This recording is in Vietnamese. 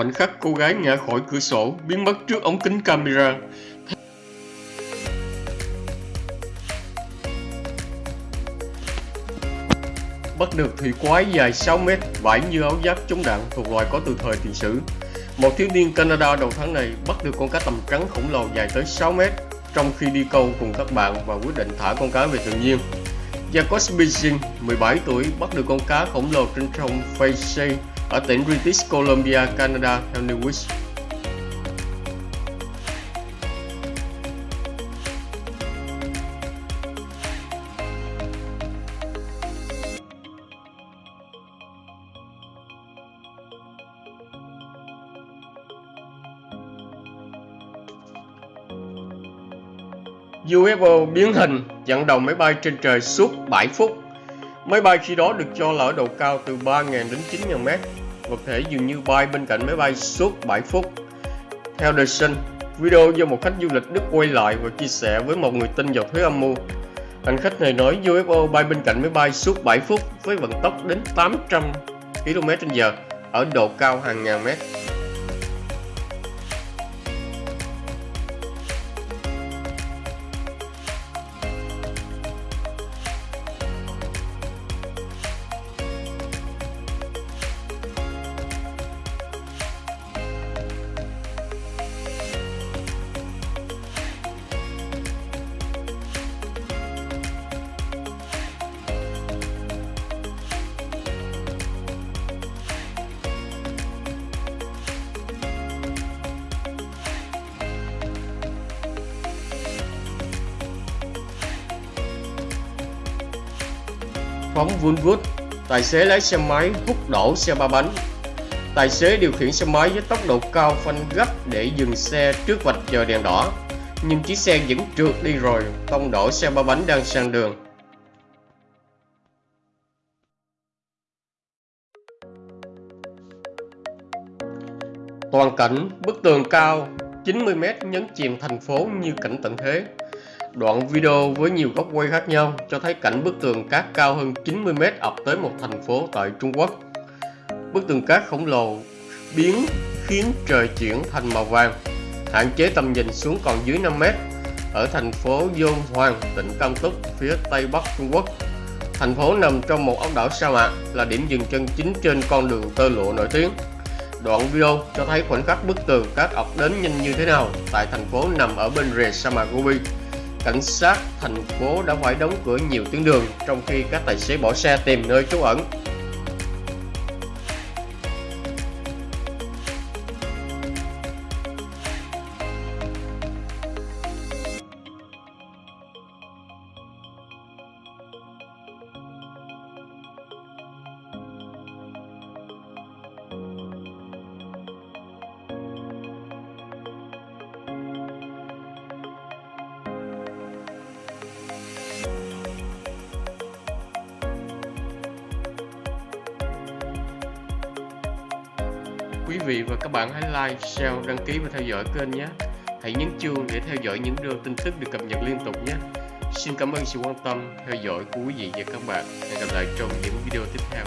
khoảnh khắc cô gái ngã khỏi cửa sổ biến mất trước ống kính camera. Bắt được thủy quái dài 6 mét, vải như áo giáp chống đạn thuộc loài có từ thời tiền sử. Một thiếu niên Canada đầu tháng này bắt được con cá tầm trắng khổng lồ dài tới 6 mét trong khi đi câu cùng các bạn và quyết định thả con cá về tự nhiên. Jacob Beijing, 17 tuổi, bắt được con cá khổng lồ trên sông Fraser ở tỉnh British Columbia, Canada theo Newsweek. UFO biến hình chặn đầu máy bay trên trời suốt 7 phút. Máy bay khi đó được cho là ở độ cao từ 3.000 đến 9.000 mét. Vật thể dường như bay bên cạnh máy bay suốt 7 phút. Theo The Sun, video do một khách du lịch Đức quay lại và chia sẻ với một người tin vào thuế âm mưu. Hành khách này nói UFO bay bên cạnh máy bay suốt 7 phút với vận tốc đến 800 km/h ở độ cao hàng ngàn mét. Phóng vun vút. Tài xế lái xe máy hút đổ xe ba bánh. Tài xế điều khiển xe máy với tốc độ cao phanh gấp để dừng xe trước vạch chờ đèn đỏ. Nhưng chiếc xe vẫn trượt đi rồi, tông đổ xe ba bánh đang sang đường. Toàn cảnh bức tường cao 90m nhấn chìm thành phố như cảnh tận thế. Đoạn video với nhiều góc quay khác nhau cho thấy cảnh bức tường cát cao hơn 90m ập tới một thành phố tại Trung Quốc. Bức tường cát khổng lồ biến khiến trời chuyển thành màu vàng, hạn chế tầm nhìn xuống còn dưới 5m ở thành phố Dôn Hoàng, tỉnh Cam Túc, phía tây bắc Trung Quốc. Thành phố nằm trong một ốc đảo sa mạc là điểm dừng chân chính trên con đường tơ lụa nổi tiếng. Đoạn video cho thấy khoảnh khắc bức tường cát ập đến nhanh như thế nào tại thành phố nằm ở bên rìa sa mạc Gobi cảnh sát, thành phố đã phải đóng cửa nhiều tuyến đường trong khi các tài xế bỏ xe tìm nơi trú ẩn. Quý vị và các bạn hãy like, share, đăng ký và theo dõi kênh nhé. Hãy nhấn chuông để theo dõi những video tin tức được cập nhật liên tục nhé. Xin cảm ơn sự quan tâm, theo dõi của quý vị và các bạn. Hẹn gặp lại trong những video tiếp theo.